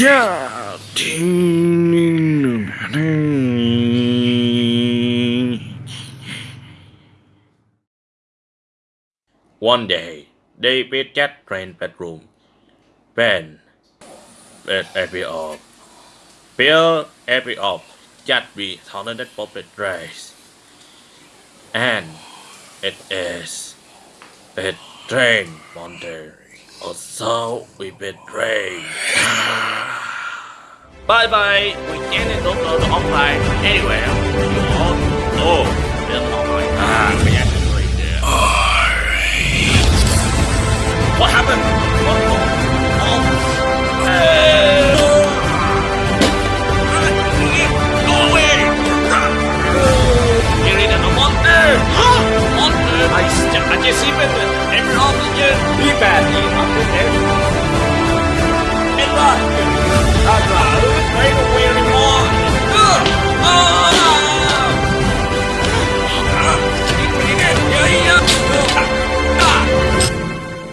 One day, David Jack train bedroom. When bed every off. Bill every off. Just be talented puppet dress. And it is betrayin Monterey. Also, we betray. Bye bye. We can't download online anywhere. You all know online. Ah, we have to read there. What happened? What? Oh, oh. Go away! Monster! monster! I st- I just even every oxygen! Be bad,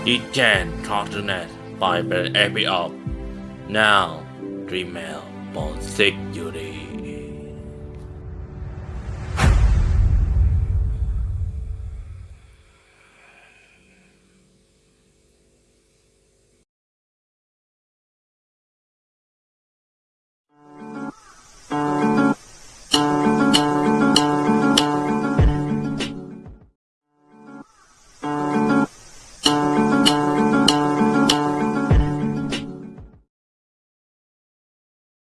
You can talk to net by every up. Now, Dreammail for security.